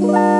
Bye.